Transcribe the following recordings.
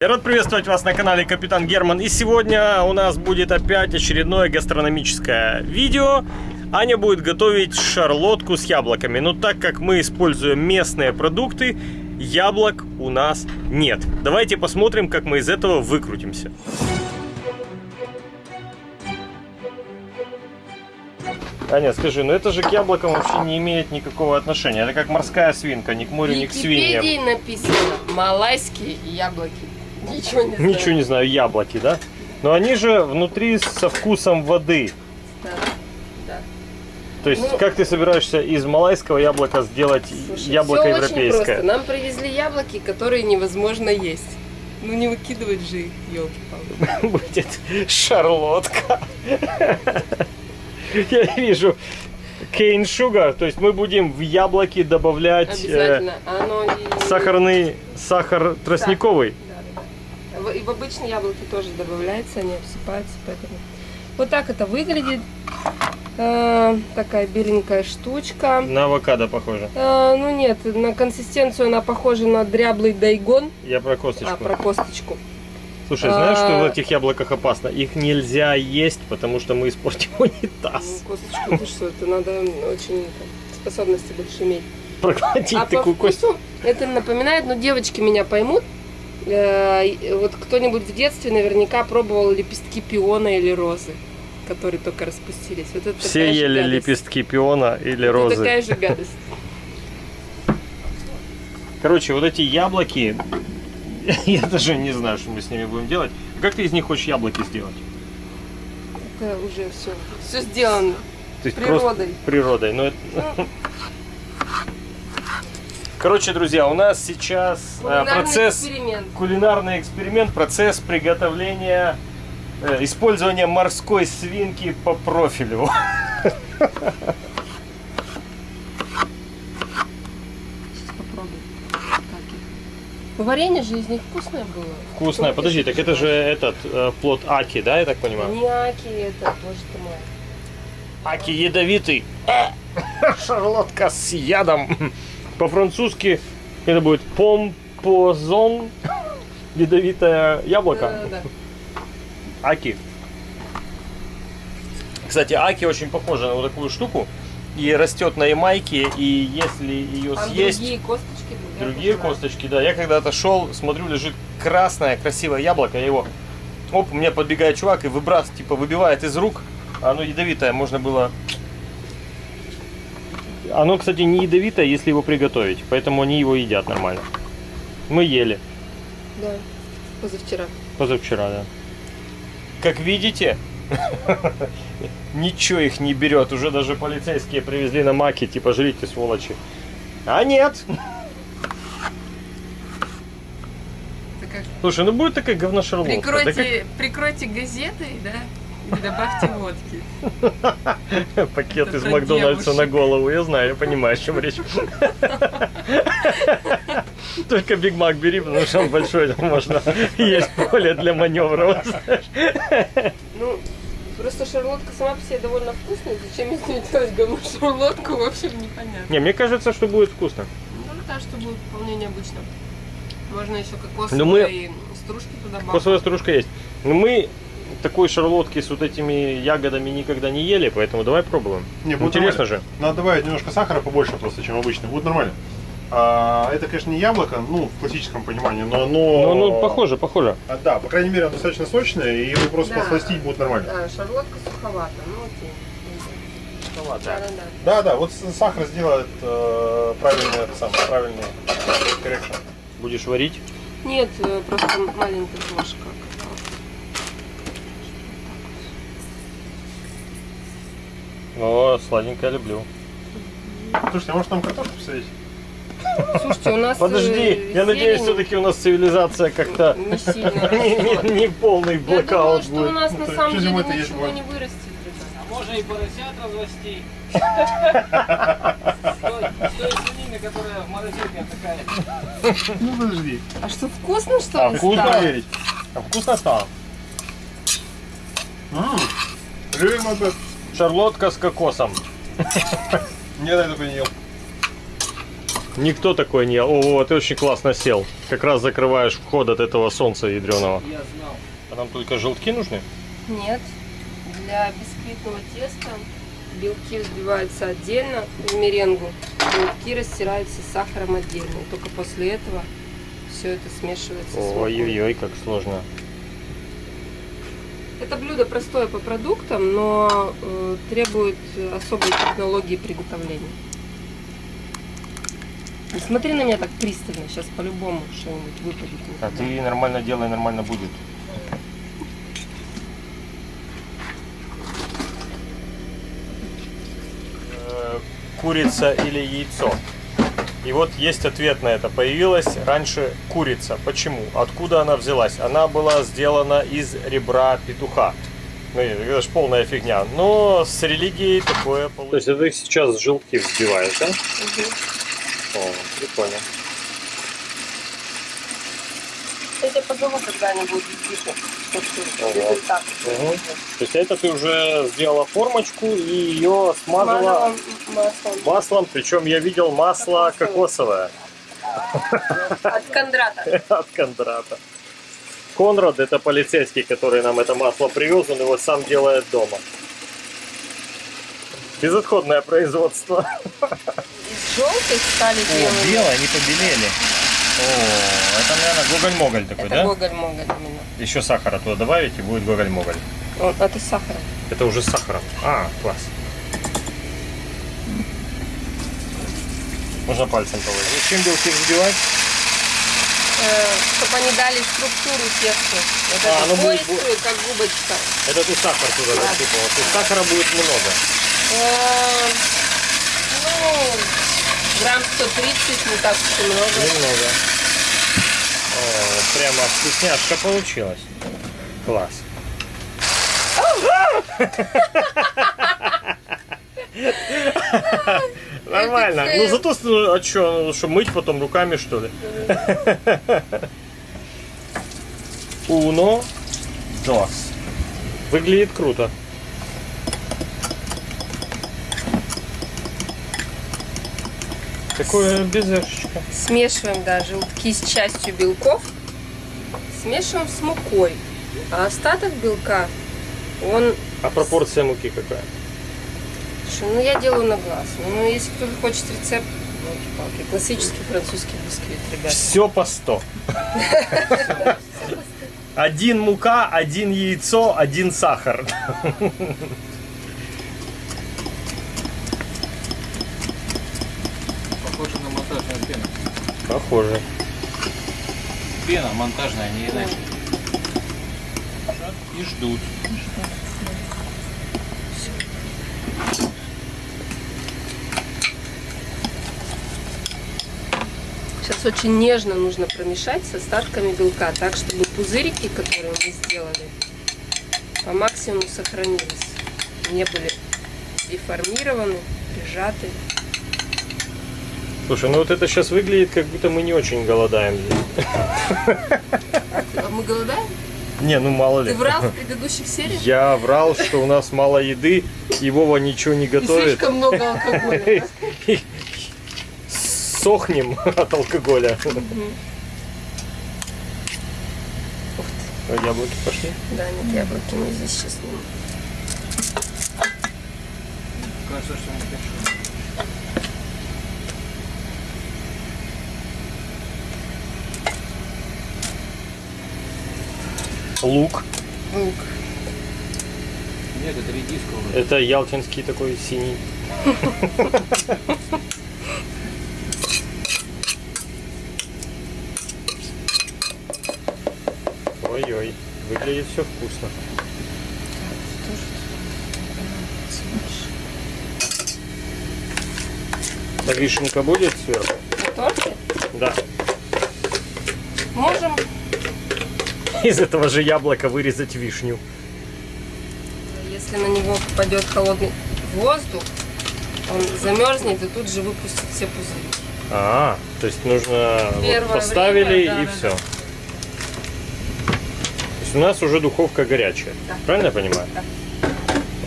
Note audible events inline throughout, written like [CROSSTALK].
Я рад приветствовать вас на канале Капитан Герман. И сегодня у нас будет опять очередное гастрономическое видео. Аня будет готовить шарлотку с яблоками. Но так как мы используем местные продукты, яблок у нас нет. Давайте посмотрим, как мы из этого выкрутимся. Аня, скажи, ну это же к яблокам вообще не имеет никакого отношения. Это как морская свинка, ни к морю, ни к В свиньям. Википедии написано малайские яблоки. Ничего не знаю. Ничего не знаю, яблоки, да? Но они же внутри со вкусом воды. Да, да. То есть, Ну- как ты собираешься из малайского яблока сделать Слушай, яблоко очень европейское? просто. Нам привезли яблоки, которые невозможно есть. Ну не выкидывать же их, елки-палки. [LAUGHS] Будет шарлотка. [LAUGHS] Я вижу кейн шугар, то есть мы будем в яблоки добавлять э, и... сахарный сахар тростниковый. Да. В- в обычные яблоки тоже добавляется, они обсыпаются, поэтому... Вот так это выглядит. Э, такая беленькая штучка. На авокадо похоже. Э, ну нет, на консистенцию она похожа на дряблый дайгон. Я про косточку. А, про косточку. Слушай, знаешь, что в А. этих яблоках опасно? Их нельзя есть, потому что мы испортим унитаз. Ну, косточку, ты что, это надо очень способности больше иметь. Проглотить А такую кость. это напоминает, ну девочки меня поймут, вот кто-нибудь в детстве наверняка пробовал лепестки пиона или розы, которые только распустились. Вот это Все ели гадость. лепестки пиона или Это розы. такая же гадость. Короче, вот эти яблоки, [LAUGHS] я даже не знаю, что мы с ними будем делать. Как ты из них хочешь яблоки сделать? Это уже все, все сделано. То есть Природой. природой. Ну, это- Короче, друзья, у нас сейчас э, Кулинарный процесс, эксперимент. кулинарный эксперимент, процесс приготовления, э, использования морской свинки по профилю. Варенье же из них вкусное было. Вкусная. Подожди, так это же этот э, плод аки, да, я так понимаю? Не аки это, боже ты мой. Аки ядовитый. Э, [LAUGHS] Шарлотка с ядом. По-французски это будет помпозон. Ядовитое яблоко. Аки. Кстати, аки очень похожа на вот такую штуку. И растет на Ямайке, и если ее Там съесть... другие косточки. Другие косточки, да. Я когда-то шел, смотрю, лежит красное, красивое яблоко. Я его, оп, у меня подбегает чувак и выбрасывает, типа, выбивает из рук. Оно ядовитое, можно было... Оно, кстати, не ядовитое, если его приготовить. Поэтому они его едят нормально. Мы ели Да, позавчера. позавчера, да. Как видите, [LAUGHS] ничего их не берет. Уже даже полицейские привезли на маке, типа, жрите, сволочи. А нет, как Слушай, ну будет такая говношарлотка. Да Прикройте, прикройте газетой, да, и добавьте водки. [LAUGHS] пакет Это из Макдональдса на девушек. голову. Я знаю, я понимаю, о чем речь. [LAUGHS] Только Биг Мак бери, потому что он большой, там можно есть поле для маневра. Ну, просто шарлотка сама по себе довольно вкусная. Зачем из нее делать говно шарлотку, в общем, непонятно. Не, мне кажется, что будет вкусно. Ну, мне кажется, что будет вполне необычно. Можно еще кокосовые Ну, мы- стружки туда добавить. Косовая стружка есть. Но мы такой шарлотки с вот этими ягодами никогда не ели, поэтому давай пробуем. Не, будет Интересно нормально. же. Надо добавить немножко сахара побольше просто, чем обычно. Будет нормально. А, это, конечно, не яблоко, ну, в классическом понимании, но оно... Ну, ну, похоже, похоже. А, да, по крайней мере, оно достаточно сочное, и его просто Да. посластить будет нормально. Да, шарлотка суховата, ну окей. Да, да, да. Да, да, вот сахар сделает э, правильный, это самое, правильный коррекшн. Будешь варить? Нет, э, просто маленькая ложка. О, сладенькое люблю. Слушайте, а может нам картошку посадить? Слушайте, у нас Подожди, э, я надеюсь, все-таки у нас цивилизация как-то не сильно [LAUGHS] не, растет. не- не полный Я думаю, блокаут что у будет. нас на Ну, самом деле ничего будет? не вырастет. ребята. Можно и поросят развести. [LAUGHS] С той- с той свинины, которая в морозилке такая. Ну, подожди. А что, вкусно, что А, ли, вкусно? Проверить. А вкусно стало? Not bad. Шарлотка с кокосом. Никогда я такой не ел. Никто такой не... О, ты очень классно сел. Как раз закрываешь вход от этого солнца ядреного. Я знал. А нам только желтки нужны? Нет. Для бисквитного теста белки взбиваются отдельно в меренгу, белки растираются с сахаром отдельно. И только после этого все это смешивается. Ой-ой-ой, как сложно. Это блюдо простое по продуктам, но э, требует особой технологии приготовления. Не смотри на меня так пристально, сейчас по-любому что-нибудь выпадет. А ты нормально делай, нормально будет. Э, Курица или яйцо? И вот есть ответ на это. Появилась раньше курица. Почему? Откуда она взялась? Она была сделана из ребра петуха. Ну, это же полная фигня. Но с религией такое получилось. То есть ты сейчас желтки взбиваешь, да? Мгм. О, прикольно. Я позову когда-нибудь результат. Мгм. То есть это ты уже сделала формочку и ее смазала маслом маслом, причем я видел масло кокосовое [LAUGHS] от Кондрата. [LAUGHS] от Кондрата. Конрад это полицейский, который нам это масло привез, он его сам делает дома. Безотходное производство. Из желтых стали белыми. они побелели. О, это, наверное, гоголь-моголь такой, Это да? гоголь-моголь именно. Еще сахара туда добавить и будет гоголь-моголь. Вот, это с сахаром. Это уже с сахаром. А, класс. Можно пальцем положить. Зачем белки взбивать? чтобы они дали структуру тесту. Вот А, эту будет пористую, как губочка. Это ты сахар туда Да. засыпала. То есть сахара будет много. Э, Ну, грамм 130, не так уж и много. Немного. О, прямо вкусняшка получилась. Класс. [LAUGHS] Нормально. Ну зато, ну, а что, что мыть потом руками что ли? [LAUGHS] Уно, dos. Выглядит круто. Такое безешечко. Смешиваем да, желтки с частью белков. Смешиваем с мукой. А остаток белка, он... А пропорция муки какая? Слушай, ну я делаю на глаз. Ну, если кто-то хочет рецепт, палки классический французский бисквит, ребят. Все по 100. [LAUGHS] Один мука, один яйцо, один сахар. Похоже на монтажную пену. Похоже. Пена монтажная, не иначе. И ждут. Сейчас очень нежно нужно промешать с остатками белка, так чтобы пузырики, которые мы сделали, по максимуму сохранились. Не были деформированы, прижаты. Слушай, ну вот это сейчас выглядит, как будто мы не очень голодаем здесь. А мы голодаем? Не, ну мало ли. Ты врал в предыдущих сериях? Я врал, что у нас мало еды, и Вова ничего не И готовит. слишком много алкоголя. [LAUGHS] И Сохнем от алкоголя. А Яблоки пошли. Да, нет, яблоки мы здесь сейчас не... Кажется, что не хорошо. Лук. Лук. Нет, это редиска уже. Это ялтинский такой синий. Ой-ой, выглядит все вкусно. А вишенка будет сверху? На торте Да. можем, Из этого же яблока вырезать вишню. если на него попадет холодный воздух, он замерзнет и тут же выпустит все пузыри. А, то есть нужно вот поставили время, да, и да, все. То есть у нас уже духовка горячая. Да. Правильно я понимаю? Да.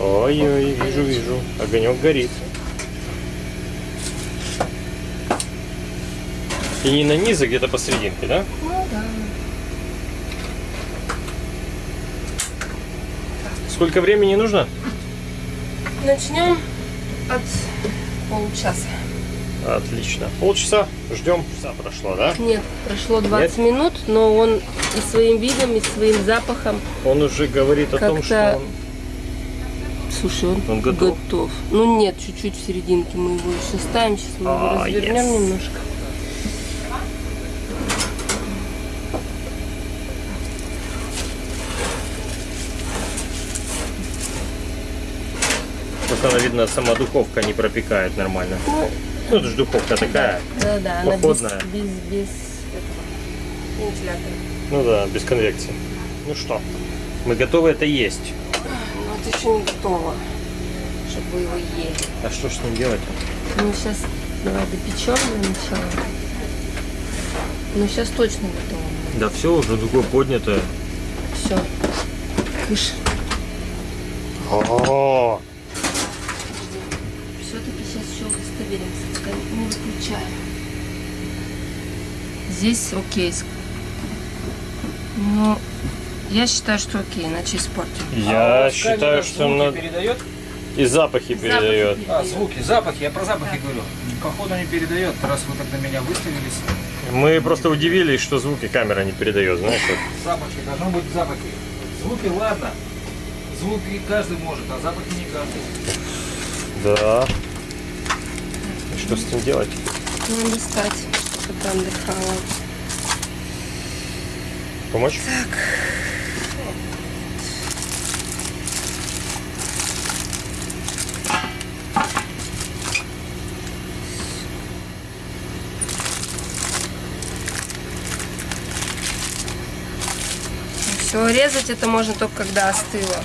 Ой-ой, вижу, вижу. Огонек горит. И не на низ, а где-то посерединке, да? Ну Сколько времени нужно? Начнем от получаса. Отлично. Полчаса ждем. Часа прошло, да? Нет, прошло 20 минут, но он и своим видом, и своим запахом. Он уже говорит о том, что он... Слушай, он, Он готов? Ну нет, чуть-чуть в серединке мы его еще ставим. Сейчас мы его А, развернем yes. немножко. Она, видно, сама духовка не пропекает нормально. Ну, Ну, это же духовка такая. да, да, она без, Походная. без, без этого, вентилятора. Ну да, без конвекции. Ну что, мы готовы это есть. Это еще не готово, чтобы его ели. А что ж с ним делать? Ну сейчас давай допечем для начала. Ну сейчас точно готово. Да все, уже другое поднятое. Все. Кыш. О, Все-таки сейчас еще удостоверимся. Пока не выключаем. Здесь окей. Ну, я считаю, что окей, иначе испортим. Я А считаю, что звуки надо... передает. И запахи передает. А, звуки, запахи, я про запахи говорю. Походу не передает, раз вы так на меня выставились. Мы просто удивились, что звуки камера не передает, знаешь. Запахи, должно быть запахи. Звуки, ладно. Звуки каждый может, а запахи не каждый. Да. И что с этим делать? Надо достать, чтобы там дыхало. Помочь? Все, резать это можно только когда остыло.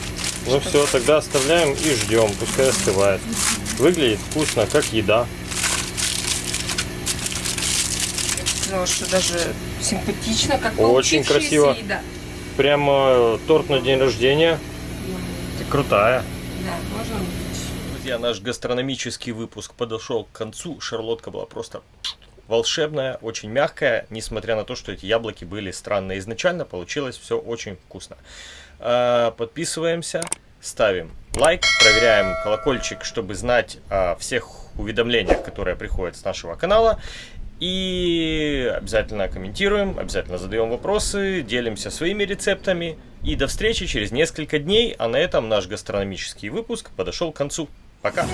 Ну все, тогда оставляем и ждем, пускай остывает. Выглядит вкусно, как еда. Сказала, что даже симпатично, как Очень красиво. еда. Прямо э, торт на день рождения. Ты крутая. Да, можно выключить. Друзья, наш гастрономический выпуск подошел к концу. Шарлотка была просто волшебная, очень мягкая, несмотря на то, что эти яблоки были странные изначально, получилось все очень вкусно. А, Подписываемся, ставим лайк, проверяем колокольчик, чтобы знать о всех уведомлениях, которые приходят с нашего канала. И обязательно комментируем, обязательно задаем вопросы, делимся своими рецептами. И до встречи через несколько дней. А на этом наш гастрономический выпуск подошел к концу. Пока!